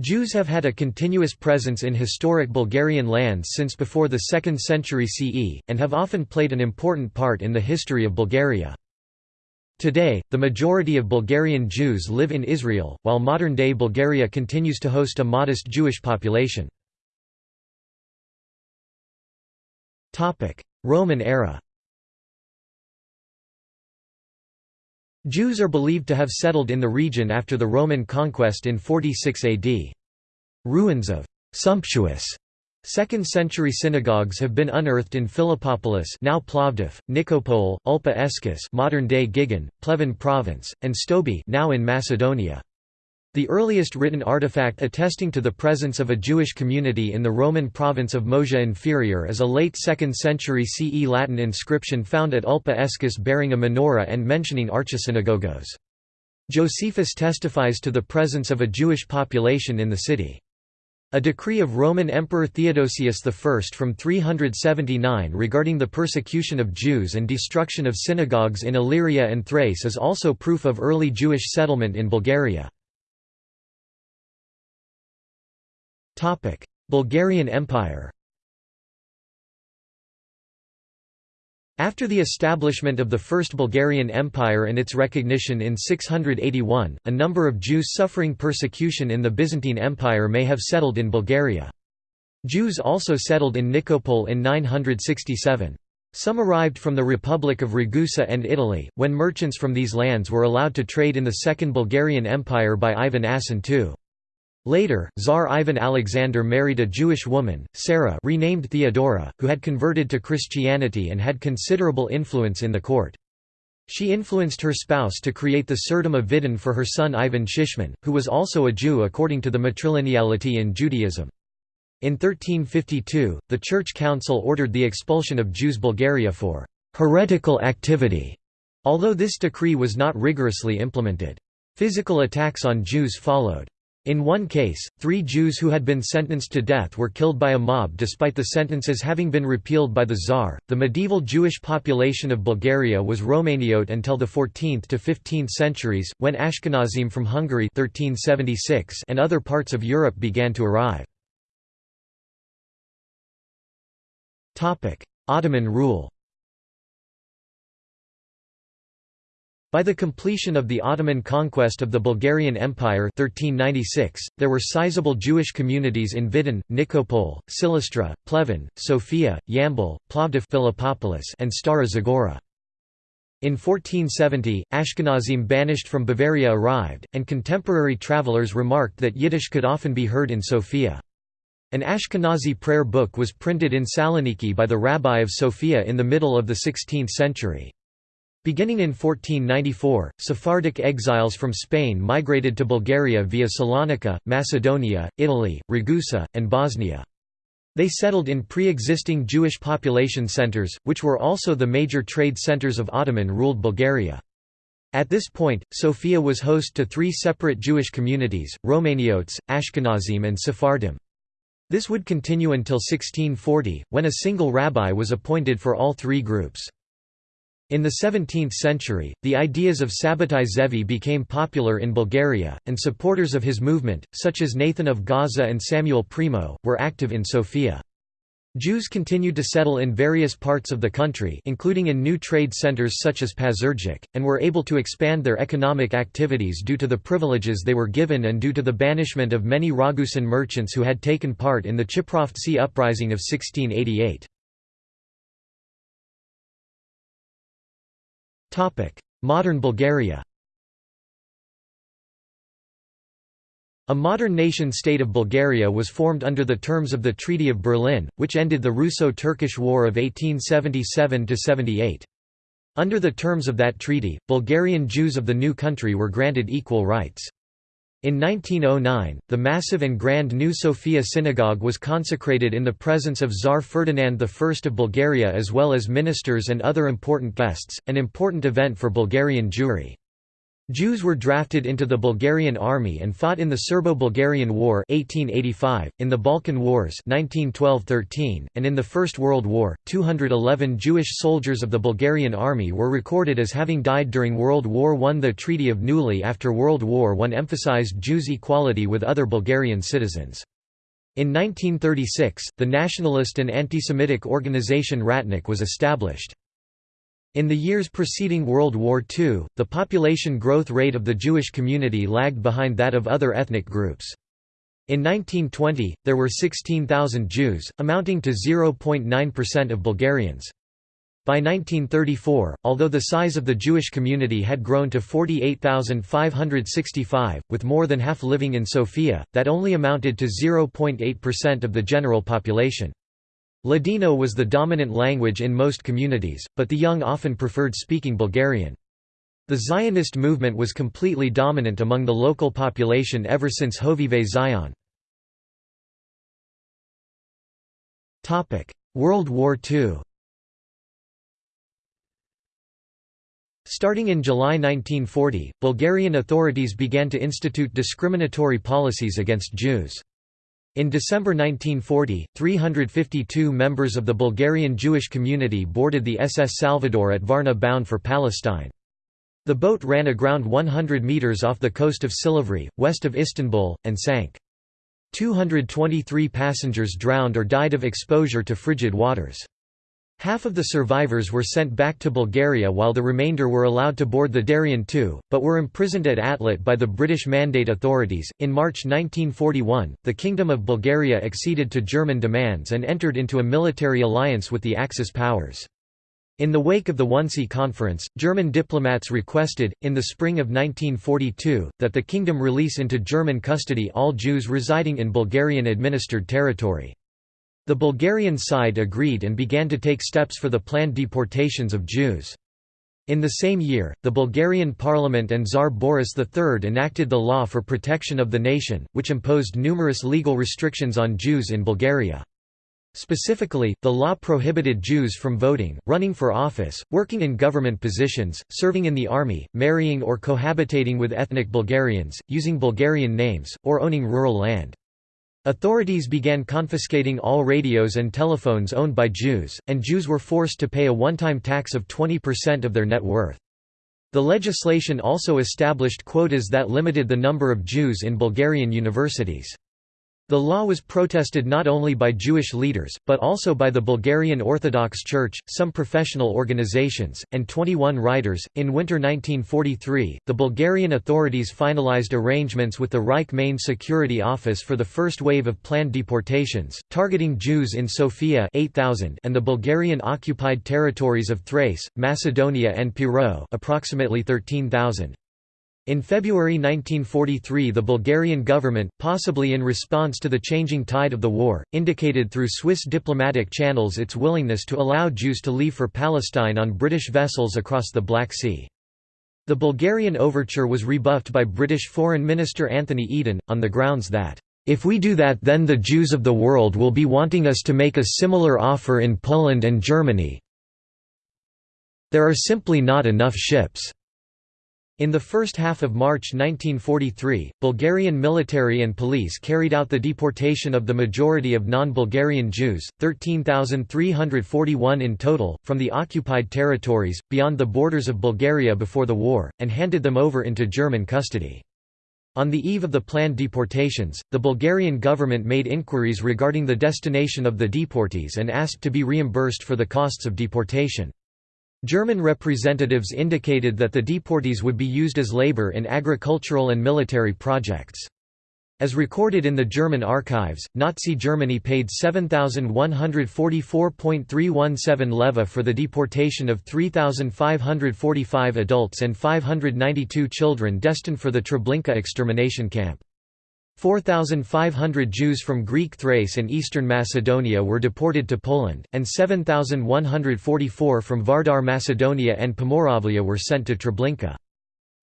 Jews have had a continuous presence in historic Bulgarian lands since before the 2nd century CE, and have often played an important part in the history of Bulgaria. Today, the majority of Bulgarian Jews live in Israel, while modern-day Bulgaria continues to host a modest Jewish population. Roman era Jews are believed to have settled in the region after the Roman conquest in 46 AD. Ruins of «sumptuous» 2nd century synagogues have been unearthed in Philippopolis now Plovdiv, Nikopol, Ulpia Oescus modern-day Gigen, Pleven province, and Stobi now in Macedonia. The earliest written artifact attesting to the presence of a Jewish community in the Roman province of Moesia Inferior is a late 2nd century CE Latin inscription found at Ulpia Oescus bearing a menorah and mentioning archisynagogos. Josephus testifies to the presence of a Jewish population in the city. A decree of Roman Emperor Theodosius I from 379 regarding the persecution of Jews and destruction of synagogues in Illyria and Thrace is also proof of early Jewish settlement in Bulgaria. Bulgarian Empire After the establishment of the First Bulgarian Empire and its recognition in 681, a number of Jews suffering persecution in the Byzantine Empire may have settled in Bulgaria. Jews also settled in Nikopol in 967. Some arrived from the Republic of Ragusa and Italy, when merchants from these lands were allowed to trade in the Second Bulgarian Empire by Ivan Asen II. Later, Tsar Ivan Alexander married a Jewish woman, Sarah renamed Theodora, who had converted to Christianity and had considerable influence in the court. She influenced her spouse to create the Tsardom of Vidin for her son Ivan Shishman, who was also a Jew according to the matrilineality in Judaism. In 1352, the Church Council ordered the expulsion of Jews Bulgaria for «heretical activity», although this decree was not rigorously implemented. Physical attacks on Jews followed. In one case, three Jews who had been sentenced to death were killed by a mob despite the sentences having been repealed by the Tsar. The medieval Jewish population of Bulgaria was Romaniote until the 14th to 15th centuries, when Ashkenazim from Hungary 1376 and other parts of Europe began to arrive. Ottoman rule By the completion of the Ottoman conquest of the Bulgarian Empire 1396, there were sizable Jewish communities in Vidin, Nikopol, Silistra, Pleven, Sofia, Yambol, Plovdiv and Stara Zagora. In 1470, Ashkenazim banished from Bavaria arrived, and contemporary travelers remarked that Yiddish could often be heard in Sofia. An Ashkenazi prayer book was printed in Saloniki by the rabbi of Sofia in the middle of the 16th century. Beginning in 1494, Sephardic exiles from Spain migrated to Bulgaria via Salonika, Macedonia, Italy, Ragusa, and Bosnia. They settled in pre-existing Jewish population centers, which were also the major trade centers of Ottoman-ruled Bulgaria. At this point, Sofia was host to three separate Jewish communities, Romaniotes, Ashkenazim and Sephardim. This would continue until 1640, when a single rabbi was appointed for all three groups. In the 17th century, the ideas of Sabbatai Zevi became popular in Bulgaria, and supporters of his movement, such as Nathan of Gaza and Samuel Primo, were active in Sofia. Jews continued to settle in various parts of the country including in new trade centers such as Pazardzhik, and were able to expand their economic activities due to the privileges they were given and due to the banishment of many Ragusan merchants who had taken part in the Chiprovtsi uprising of 1688. Modern Bulgaria A modern nation-state of Bulgaria was formed under the terms of the Treaty of Berlin, which ended the Russo-Turkish War of 1877–78. Under the terms of that treaty, Bulgarian Jews of the new country were granted equal rights. In 1909, the massive and grand New Sofia Synagogue was consecrated in the presence of Tsar Ferdinand I of Bulgaria as well as ministers and other important guests, an important event for Bulgarian Jewry. Jews were drafted into the Bulgarian army and fought in the Serbo-Bulgarian War 1885, in the Balkan Wars 1912–13, and in the First World War. 211 Jewish soldiers of the Bulgarian army were recorded as having died during World War I. The Treaty of Neuilly after World War I emphasized Jews' equality with other Bulgarian citizens. In 1936, the nationalist and anti-Semitic organization Ratnik was established. In the years preceding World War II, the population growth rate of the Jewish community lagged behind that of other ethnic groups. In 1920, there were 16,000 Jews, amounting to 0.9% of Bulgarians. By 1934, although the size of the Jewish community had grown to 48,565, with more than half living in Sofia, that only amounted to 0.8% of the general population. Ladino was the dominant language in most communities, but the young often preferred speaking Bulgarian. The Zionist movement was completely dominant among the local population ever since Hovevei Zion. World War II Starting in July 1940, Bulgarian authorities began to institute discriminatory policies against Jews. In December 1940, 352 members of the Bulgarian Jewish community boarded the SS Salvador at Varna bound for Palestine. The boat ran aground 100 metres off the coast of Silivri, west of Istanbul, and sank. 223 passengers drowned or died of exposure to frigid waters. Half of the survivors were sent back to Bulgaria while the remainder were allowed to board the Darien II, but were imprisoned at Atlit by the British Mandate authorities. In March 1941, the Kingdom of Bulgaria acceded to German demands and entered into a military alliance with the Axis powers. In the wake of the Wannsee Conference, German diplomats requested, in the spring of 1942, that the kingdom release into German custody all Jews residing in Bulgarian-administered territory. The Bulgarian side agreed and began to take steps for the planned deportations of Jews. In the same year, the Bulgarian parliament and Tsar Boris III enacted the Law for Protection of the Nation, which imposed numerous legal restrictions on Jews in Bulgaria. Specifically, the law prohibited Jews from voting, running for office, working in government positions, serving in the army, marrying or cohabitating with ethnic Bulgarians, using Bulgarian names, or owning rural land. Authorities began confiscating all radios and telephones owned by Jews, and Jews were forced to pay a one-time tax of 20% of their net worth. The legislation also established quotas that limited the number of Jews in Bulgarian universities. The law was protested not only by Jewish leaders, but also by the Bulgarian Orthodox Church, some professional organizations, and 21 writers. In winter 1943, the Bulgarian authorities finalized arrangements with the Reich Main Security Office for the first wave of planned deportations, targeting Jews in Sofia 8,000 and the Bulgarian occupied territories of Thrace, Macedonia and Pirot approximately 13,000. In February 1943 the Bulgarian government, possibly in response to the changing tide of the war, indicated through Swiss diplomatic channels its willingness to allow Jews to leave for Palestine on British vessels across the Black Sea. The Bulgarian overture was rebuffed by British Foreign Minister Anthony Eden, on the grounds that, "...if we do that then the Jews of the world will be wanting us to make a similar offer in Poland and Germany there are simply not enough ships." In the first half of March 1943, Bulgarian military and police carried out the deportation of the majority of non-Bulgarian Jews, 13,341 in total, from the occupied territories, beyond the borders of Bulgaria before the war, and handed them over into German custody. On the eve of the planned deportations, the Bulgarian government made inquiries regarding the destination of the deportees and asked to be reimbursed for the costs of deportation. German representatives indicated that the deportees would be used as labor in agricultural and military projects. As recorded in the German archives, Nazi Germany paid 7,144.317 leva for the deportation of 3,545 adults and 592 children destined for the Treblinka extermination camp. 4,500 Jews from Greek Thrace and eastern Macedonia were deported to Poland, and 7,144 from Vardar Macedonia and Pomoravlia were sent to Treblinka.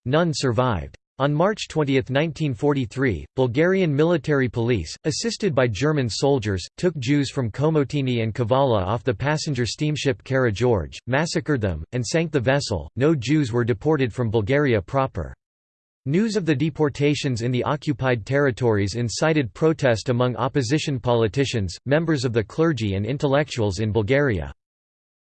None survived. On March 20, 1943, Bulgarian military police, assisted by German soldiers, took Jews from Komotini and Kavala off the passenger steamship Kara George, massacred them, and sank the vessel. No Jews were deported from Bulgaria proper. News of the deportations in the occupied territories incited protest among opposition politicians, members of the clergy and intellectuals in Bulgaria.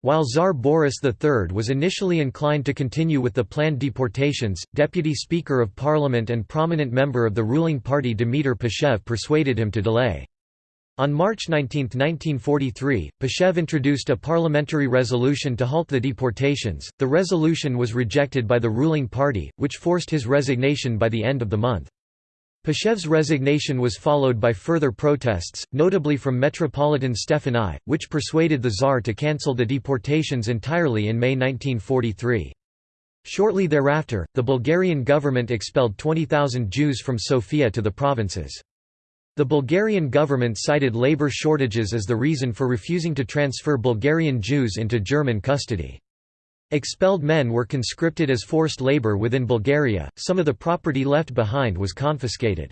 While Tsar Boris III was initially inclined to continue with the planned deportations, Deputy Speaker of Parliament and prominent member of the ruling party Dimitar Pashev persuaded him to delay. On March 19, 1943, Pashev introduced a parliamentary resolution to halt the deportations. The resolution was rejected by the ruling party, which forced his resignation by the end of the month. Pashev's resignation was followed by further protests, notably from Metropolitan Stefan I, which persuaded the Tsar to cancel the deportations entirely in May 1943. Shortly thereafter, the Bulgarian government expelled 20,000 Jews from Sofia to the provinces. The Bulgarian government cited labor shortages as the reason for refusing to transfer Bulgarian Jews into German custody. Expelled men were conscripted as forced labor within Bulgaria, some of the property left behind was confiscated.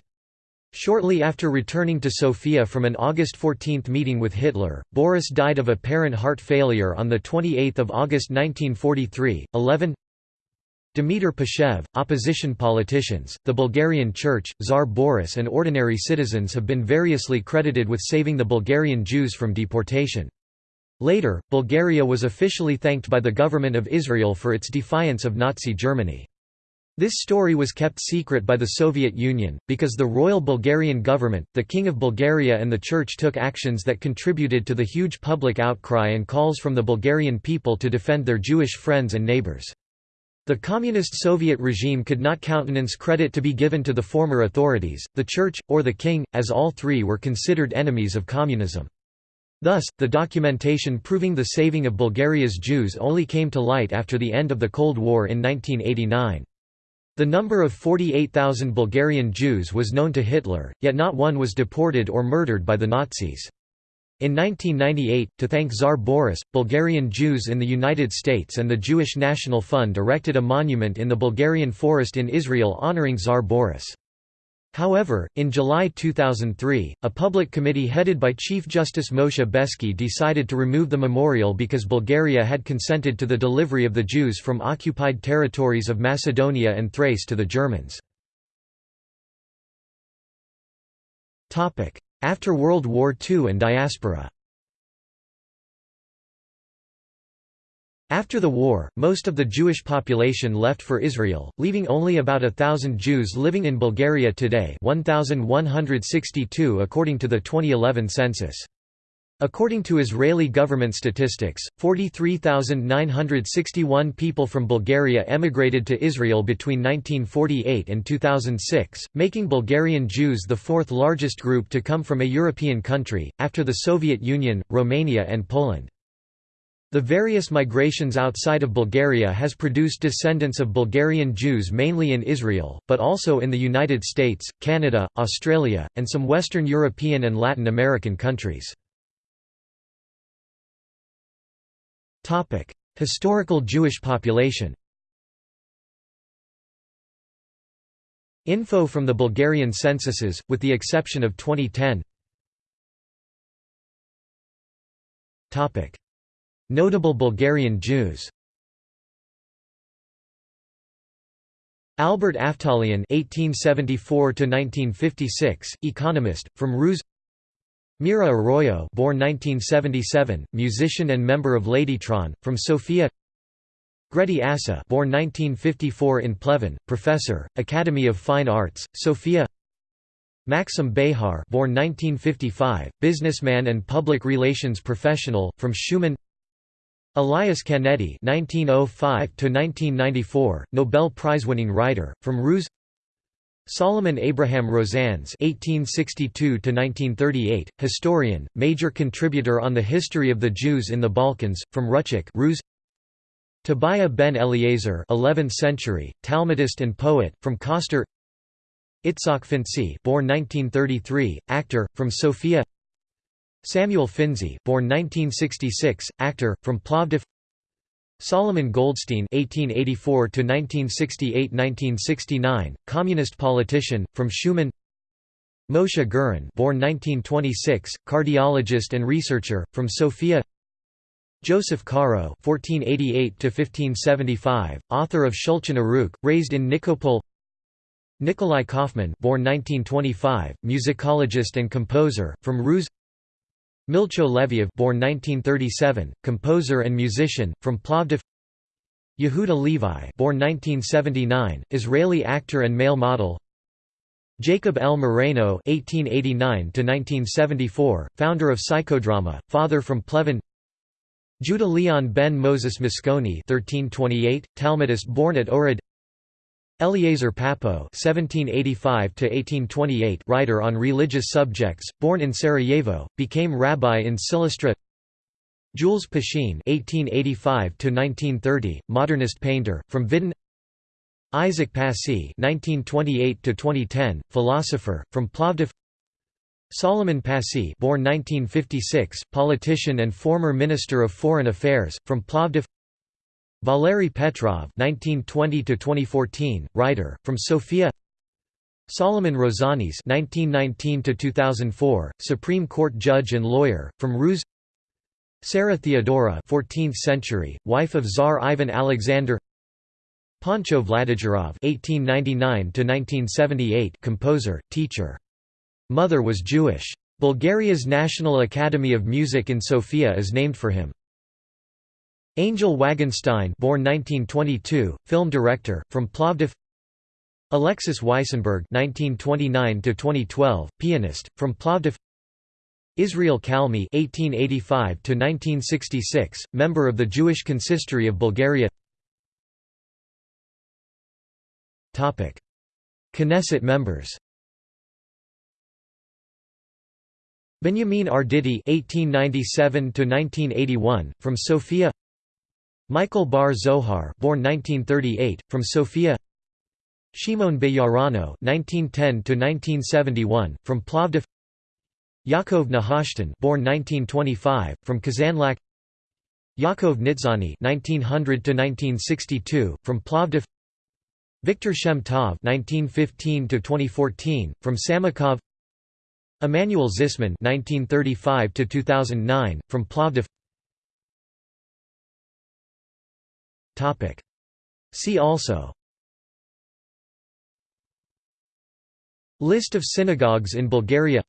Shortly after returning to Sofia from an August 14 meeting with Hitler, Boris died of apparent heart failure on 28 August 1943. 11 Dimitar Pashev, opposition politicians, the Bulgarian Church, Tsar Boris and ordinary citizens have been variously credited with saving the Bulgarian Jews from deportation. Later, Bulgaria was officially thanked by the government of Israel for its defiance of Nazi Germany. This story was kept secret by the Soviet Union, because the royal Bulgarian government, the King of Bulgaria and the Church took actions that contributed to the huge public outcry and calls from the Bulgarian people to defend their Jewish friends and neighbors. The Communist Soviet regime could not countenance credit to be given to the former authorities, the Church, or the King, as all three were considered enemies of communism. Thus, the documentation proving the saving of Bulgaria's Jews only came to light after the end of the Cold War in 1989. The number of 48,000 Bulgarian Jews was known to Hitler, yet not one was deported or murdered by the Nazis. In 1998, to thank Tsar Boris, Bulgarian Jews in the United States and the Jewish National Fund erected a monument in the Bulgarian forest in Israel honoring Tsar Boris. However, in July 2003, a public committee headed by Chief Justice Moshe Bejski decided to remove the memorial because Bulgaria had consented to the delivery of the Jews from occupied territories of Macedonia and Thrace to the Germans. After World War II and diaspora After the war, most of the Jewish population left for Israel, leaving only about a thousand Jews living in Bulgaria today 1,162 according to the 2011 census. According to Israeli government statistics, 43,961 people from Bulgaria emigrated to Israel between 1948 and 2006, making Bulgarian Jews the fourth largest group to come from a European country, after the Soviet Union, Romania and Poland. The various migrations outside of Bulgaria has produced descendants of Bulgarian Jews mainly in Israel, but also in the United States, Canada, Australia, and some Western European and Latin American countries. Historical Jewish population Info from the Bulgarian censuses, with the exception of 2010 Topic: Notable Bulgarian Jews Albert Aftalion (1874–1956), economist, from Ruse. Mira Aroyo, born 1977, musician and member of Ladytron, from Sofia. Grety Assa, born 1954 in Pleven, professor, Academy of Fine Arts, Sofia. Maxim Behar, born 1955, businessman and public relations professional, from Shumen. Elias Canetti (1905–1994), Nobel Prize-winning writer, from Ruse. Solomon Abraham Rosanes (1862–1938), historian, major contributor on the history of the Jews in the Balkans, from Ruchik, Ruse. Tobiah ben Eliezer, 11th century, Talmudist and poet, from Koster. Itzhak Finzi, born 1933, actor, from Sofia. Samuel Finzi, born 1966, actor, from Plovdiv. Solomon Goldstein (1884–1968–1969), communist politician, from Shumen. Moshe Gurin, born 1926, cardiologist and researcher, from Sofia. Joseph Caro (1488–1575), author of Shulchan Aruch, raised in Nikopol. Nikolai Kaufman born 1925, musicologist and composer, from Ruse Milcho Leviev born 1937, composer and musician, from Plovdiv Yehuda Levi born 1979, Israeli actor and male model Jacob L. Moreno (1889–1974), founder of psychodrama, father from Pleven. Judah Leon ben Moses Mosconi (1328), Talmudist born at Ohrid. Eliezer Papo (1785–1828), writer on religious subjects, born in Sarajevo, became rabbi in Silistra. Jules Pascin (1885–1930), modernist painter, from Vidin. Isaac Passy (1928–2010), philosopher, from Plovdiv. Solomon Passy, born 1956, politician and former Minister of Foreign Affairs, from Plovdiv. Valery Petrov (1920–2014), writer, from Sofia. Solomon Rosanes (1919–2004), Supreme Court judge and lawyer, from Ruse. Sarah Theodora 14th century, wife of Tsar Ivan Alexander Pancho Vladigerov (1899–1978), composer, teacher. Mother was Jewish. Bulgaria's National Academy of Music in Sofia is named for him. Angel Wagenstein, born 1922, film director, from Plovdiv. Alexis Weissenberg (1929–2012), pianist, from Plovdiv. Israel Kalmi (1885–1966), member of the Jewish Consistory of Bulgaria. Topic: Knesset members. Benjamin Arditi (1897–1981) from Sofia. Michael Bar Zohar, born 1938, from Sofia. Shimon Bejarano 1910 to 1971, from Plovdiv. Yaakov Nehushtan born 1925, from Kazanlak Yaakov Nitzani 1900 to 1962, from Plovdiv. Victor Shem Tov (1915–2014), from Samokov. Emmanuel Zisman 1935 to 2009, from Plovdiv. Topic. See also. List of synagogues in Bulgaria.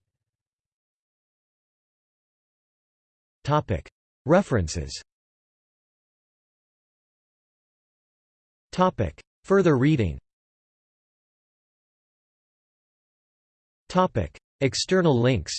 References. Further reading. External links